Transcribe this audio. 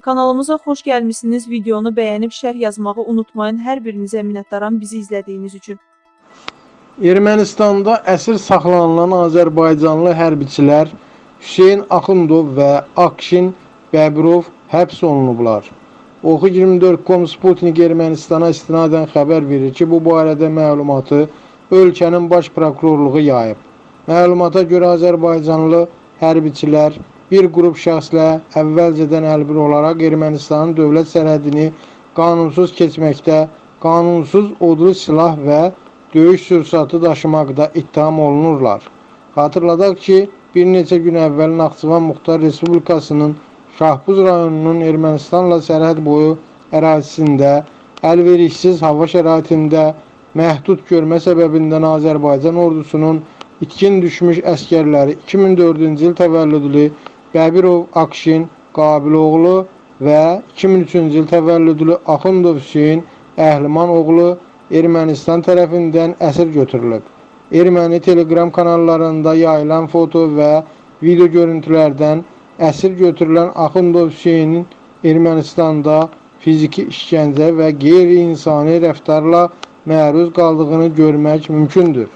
Kanalımıza xoş gəlmisiniz. Videonu bəyənib şərh yazmağı unutmayın. Hər birinizə minnətdaram bizi izlədiyiniz üçün. Ermənistanda əsir saxlanılan Azərbaycanlı hərbiçilər Hüseyn Axundov və Akşin Bəbirov həbs olunublar. Oxu 24.com Sputnik Ermənistana istinadən xəbər verir ki, bu barədə məlumatı ölkənin baş prokurorluğu yayıb. Məlumata görə Azərbaycanlı hərbiçilər bir qrup şəxslə əvvəlcədən əlbir olaraq Ermənistanın dövlət sərhədini qanunsuz keçməkdə, qanunsuz odlu silah və döyüş sursatı daşımaqda ittiham olunurlar. Xatırladaq ki, bir neçə gün əvvəl Naxçıvan Muxtar Respublikasının Şahbuz rayonunun Ermənistanla sərhəd boyu ərazisində əlverişsiz hava şəraitində məhdud görmə səbəbindən Azərbaycan ordusunun itkin düşmüş əskərləri 2004-cü il təvəllüdlü Bəbirov Akşin Qabiloğlu və 2003-cü il təvəllüdlü Axundov Hüseyn Əhliman oğlu Ermənistan tərəfindən əsir götürülüb. Erməni Telegram kanallarında yayılan foto və video görüntülərdən əsir götürülən Axundov Hüseynin Ermənistanda fiziki işgəncə və qeyri-insani rəftarla məruz qaldığını görmək mümkündür.